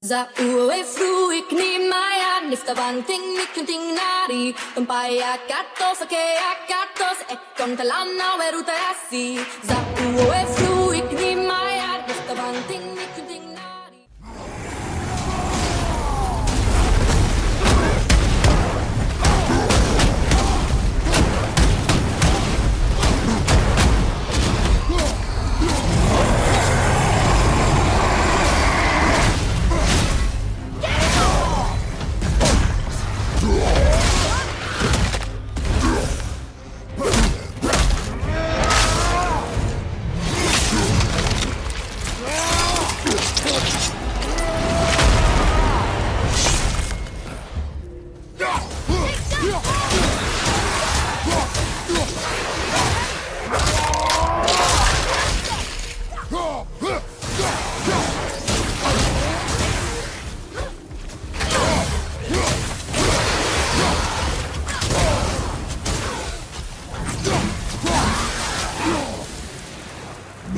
Za ue fru ik ni maya nifta banting mikunting nari Umpaya katos ake akatos ekon talana weruta asi Za ue fru ik ni maya nifta banting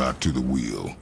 Back to the wheel.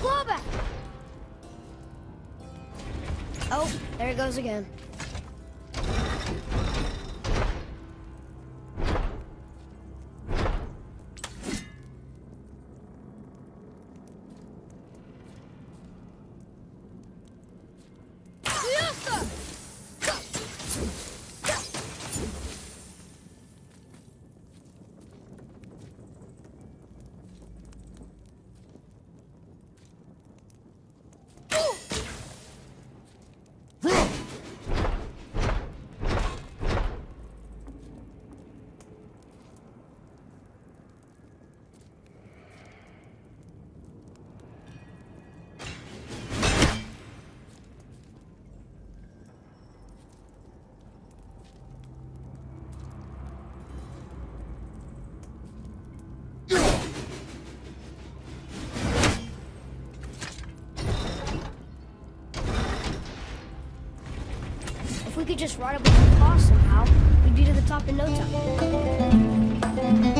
We got the claw back. Oh, there it goes again. We could just ride up with the claw somehow, we'd be to the top in no time.